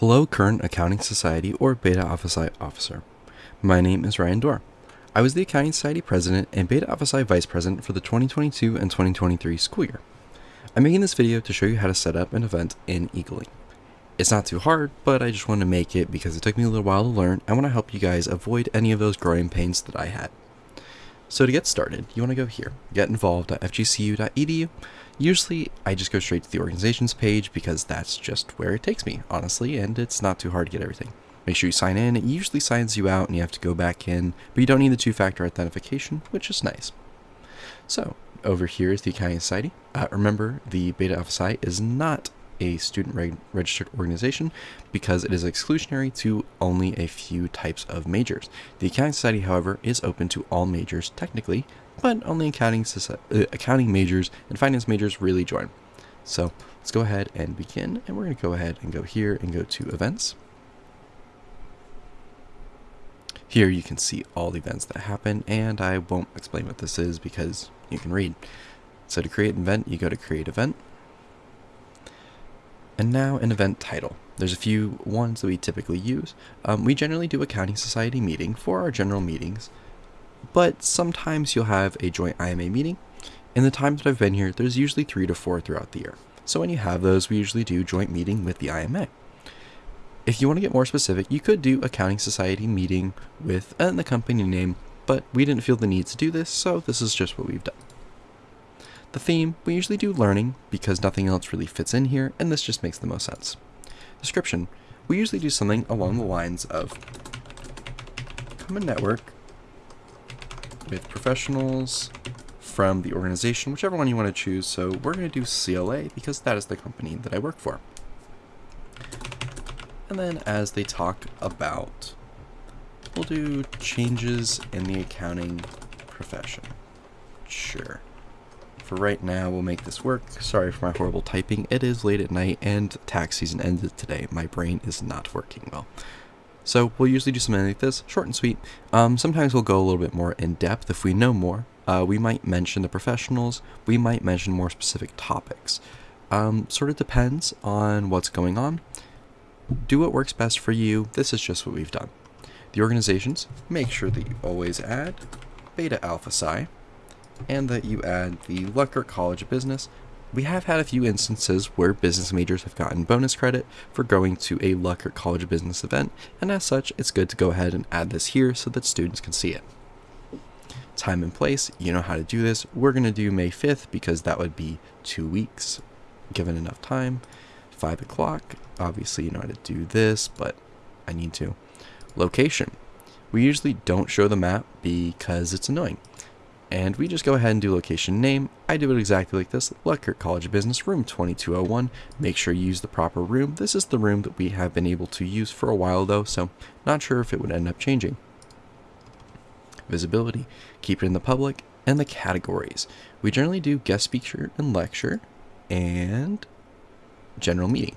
Hello, current Accounting Society or Beta Alpha Psi officer. My name is Ryan Dorr. I was the Accounting Society president and Beta Alpha Psi vice president for the 2022 and 2023 school year. I'm making this video to show you how to set up an event in EagleLink. It's not too hard, but I just wanted to make it because it took me a little while to learn. I want to help you guys avoid any of those growing pains that I had. So to get started, you want to go here, getinvolved.fgcu.edu. Usually, I just go straight to the organizations page because that's just where it takes me, honestly, and it's not too hard to get everything. Make sure you sign in. It usually signs you out and you have to go back in, but you don't need the two-factor authentication, which is nice. So, over here is the Accounting Society. Uh, remember, the Beta Alpha Psi is not a student reg registered organization because it is exclusionary to only a few types of majors. The Accounting Society, however, is open to all majors technically, but only accounting, uh, accounting majors and finance majors really join. So let's go ahead and begin, and we're going to go ahead and go here and go to events. Here you can see all the events that happen, and I won't explain what this is because you can read. So to create an event, you go to create event, and now an event title. There's a few ones that we typically use. Um, we generally do accounting society meeting for our general meetings, but sometimes you'll have a joint IMA meeting. In the time that I've been here, there's usually three to four throughout the year. So when you have those, we usually do joint meeting with the IMA. If you want to get more specific, you could do accounting society meeting with uh, the company name, but we didn't feel the need to do this, so this is just what we've done. The theme, we usually do learning because nothing else really fits in here, and this just makes the most sense. Description, we usually do something along the lines of common network with professionals from the organization, whichever one you want to choose. So we're going to do CLA because that is the company that I work for. And then as they talk about, we'll do changes in the accounting profession. Sure for right now, we'll make this work. Sorry for my horrible typing. It is late at night and tax season ended today. My brain is not working well. So we'll usually do something like this, short and sweet. Um, sometimes we'll go a little bit more in depth if we know more. Uh, we might mention the professionals. We might mention more specific topics. Um, sort of depends on what's going on. Do what works best for you. This is just what we've done. The organizations, make sure that you always add Beta Alpha Psi and that you add the Lutgert College of Business. We have had a few instances where business majors have gotten bonus credit for going to a Lutgert College of Business event, and as such, it's good to go ahead and add this here so that students can see it. Time and place, you know how to do this. We're going to do May 5th because that would be two weeks, given enough time. 5 o'clock, obviously you know how to do this, but I need to. Location. We usually don't show the map because it's annoying and we just go ahead and do location name. I do it exactly like this, Lutgert College of Business, room 2201. Make sure you use the proper room. This is the room that we have been able to use for a while though, so not sure if it would end up changing. Visibility, keep it in the public, and the categories. We generally do guest speaker and lecture, and general meeting.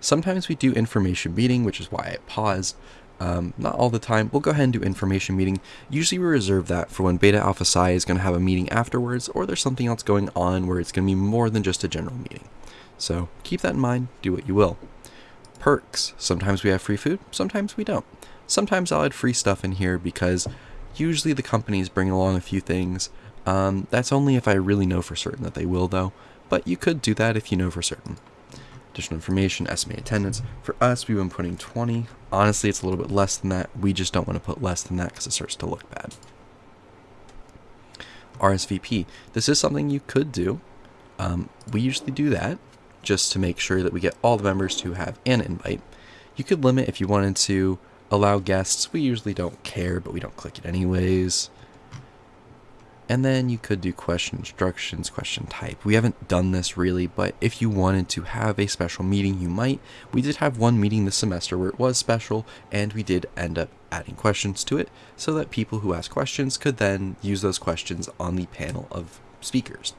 Sometimes we do information meeting, which is why I paused, um, not all the time. We'll go ahead and do information meeting. Usually we reserve that for when Beta Alpha Psi is going to have a meeting afterwards, or there's something else going on where it's going to be more than just a general meeting. So keep that in mind, do what you will. Perks. Sometimes we have free food, sometimes we don't. Sometimes I'll add free stuff in here because usually the companies bring along a few things. Um, that's only if I really know for certain that they will though, but you could do that if you know for certain. Additional information, estimated attendance. For us, we've been putting 20. Honestly, it's a little bit less than that. We just don't want to put less than that because it starts to look bad. RSVP. This is something you could do. Um, we usually do that just to make sure that we get all the members to have an invite. You could limit if you wanted to allow guests. We usually don't care, but we don't click it anyways. And then you could do question instructions, question type. We haven't done this really, but if you wanted to have a special meeting, you might. We did have one meeting this semester where it was special, and we did end up adding questions to it so that people who ask questions could then use those questions on the panel of speakers.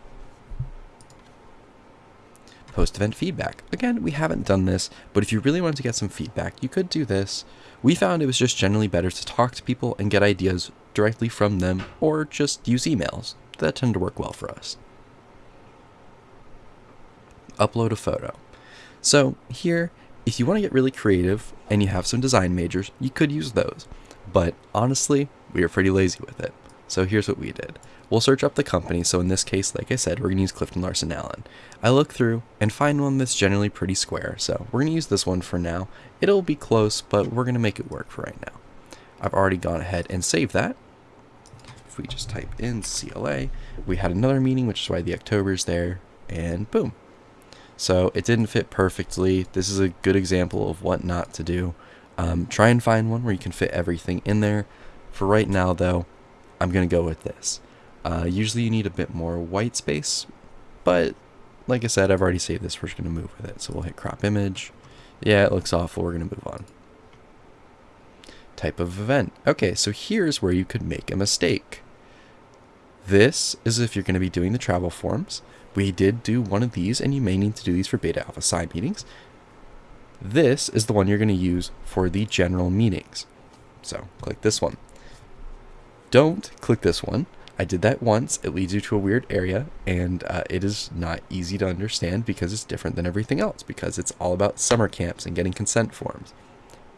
Post-event feedback. Again, we haven't done this, but if you really wanted to get some feedback, you could do this. We found it was just generally better to talk to people and get ideas directly from them or just use emails. That tend to work well for us. Upload a photo. So here, If you want to get really creative and you have some design majors, you could use those. But honestly, we are pretty lazy with it. So here's what we did. We'll search up the company, so in this case, like I said, we're going to use Clifton Larson Allen. I look through and find one that's generally pretty square, so we're going to use this one for now. It'll be close, but we're going to make it work for right now. I've already gone ahead and saved that. If we just type in CLA, we had another meeting, which is why the October's there, and boom. So it didn't fit perfectly. This is a good example of what not to do. Um, try and find one where you can fit everything in there. For right now, though, I'm going to go with this. Uh, usually you need a bit more white space, but like I said, I've already saved this. We're just going to move with it. So we'll hit crop image. Yeah, it looks awful. We're going to move on. Type of event. Okay, so here's where you could make a mistake. This is if you're going to be doing the travel forms. We did do one of these, and you may need to do these for Beta Alpha Psi meetings. This is the one you're going to use for the general meetings. So click this one. Don't click this one. I did that once. It leads you to a weird area, and uh, it is not easy to understand because it's different than everything else, because it's all about summer camps and getting consent forms.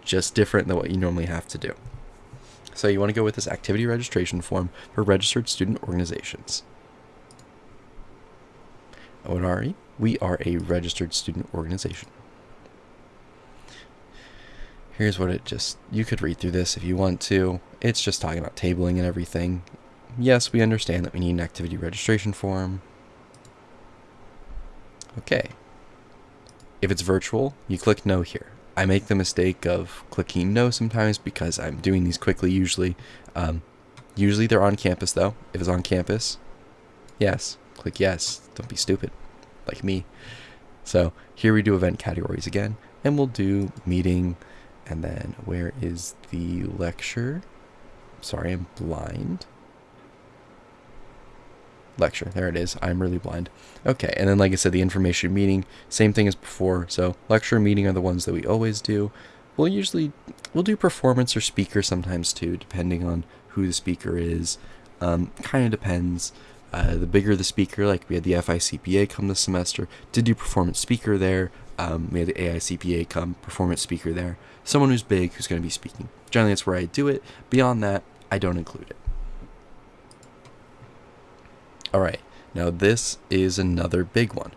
Just different than what you normally have to do. So you want to go with this activity registration form for registered student organizations. What are we? We are a registered student organization. Here's what it just, you could read through this if you want to. It's just talking about tabling and everything. Yes, we understand that we need an activity registration form. Okay. If it's virtual, you click no here. I make the mistake of clicking no sometimes because I'm doing these quickly usually. Um, usually they're on campus though. If it's on campus, yes, click yes. Don't be stupid like me. So here we do event categories again, and we'll do meeting, and then where is the lecture? Sorry, I'm blind. Lecture, there it is. I'm really blind. Okay, and then like I said, the information meeting, same thing as before. So lecture meeting are the ones that we always do. We'll usually, we'll do performance or speaker sometimes too, depending on who the speaker is. Um, kind of depends. Uh, the bigger the speaker, like we had the FICPA come this semester, did do performance speaker there. Um, we had the AICPA come, performance speaker there. Someone who's big who's going to be speaking. Generally, that's where I do it. Beyond that, I don't include it. All right, now this is another big one.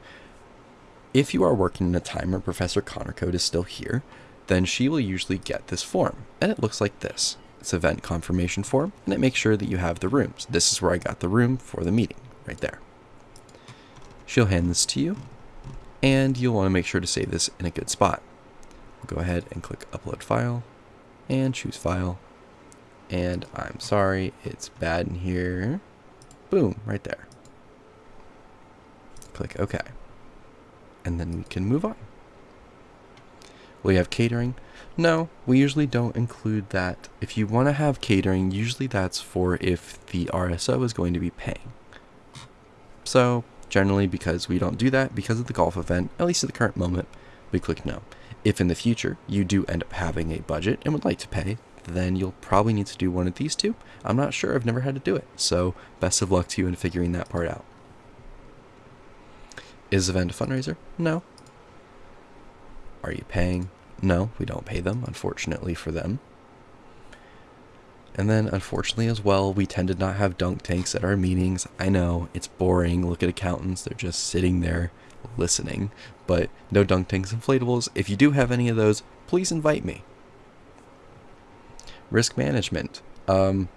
If you are working in a time where Professor Connor Code is still here, then she will usually get this form, and it looks like this. It's event confirmation form, and it makes sure that you have the rooms. This is where I got the room for the meeting, right there. She'll hand this to you, and you'll want to make sure to save this in a good spot. We'll go ahead and click Upload File, and choose File, and I'm sorry, it's bad in here. Boom, right there. Click OK. And then we can move on. Will you have catering? No, we usually don't include that. If you want to have catering, usually that's for if the RSO is going to be paying. So, generally, because we don't do that, because of the golf event, at least at the current moment, we click no. If in the future you do end up having a budget and would like to pay, then you'll probably need to do one of these two. I'm not sure, I've never had to do it, so best of luck to you in figuring that part out. Is the event a fundraiser? No. Are you paying? No, we don't pay them, unfortunately for them. And then, unfortunately, as well, we tend to not have dunk tanks at our meetings. I know, it's boring. Look at accountants, they're just sitting there listening. But no dunk tanks inflatables. If you do have any of those, please invite me. Risk management. Um,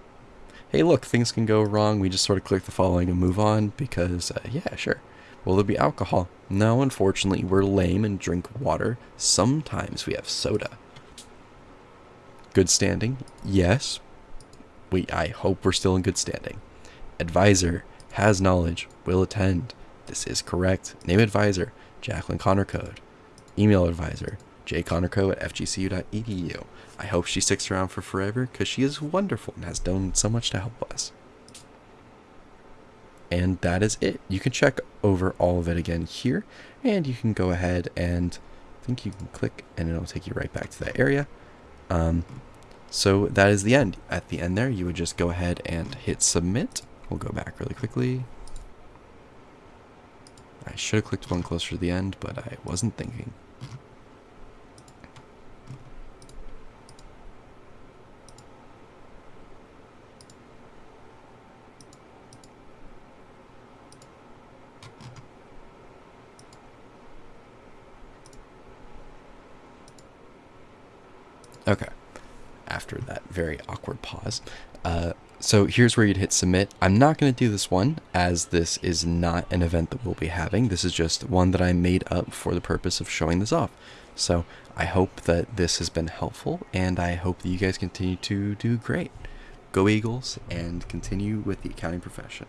hey, look, things can go wrong. We just sort of click the following and move on because, uh, yeah, sure. Will there be alcohol? No, unfortunately, we're lame and drink water. Sometimes we have soda. Good standing? Yes. We, I hope we're still in good standing. Advisor has knowledge, will attend. This is correct. Name advisor, Jacqueline Connor Code. Email advisor, jconnorco at fgcu.edu. I hope she sticks around for forever because she is wonderful and has done so much to help us. And that is it. You can check over all of it again here, and you can go ahead and I think you can click and it'll take you right back to that area. Um, so that is the end. At the end there, you would just go ahead and hit submit. We'll go back really quickly. I should have clicked one closer to the end, but I wasn't thinking. Okay. After that very awkward pause. Uh, so here's where you'd hit submit. I'm not going to do this one as this is not an event that we'll be having. This is just one that I made up for the purpose of showing this off. So I hope that this has been helpful and I hope that you guys continue to do great. Go Eagles and continue with the accounting profession.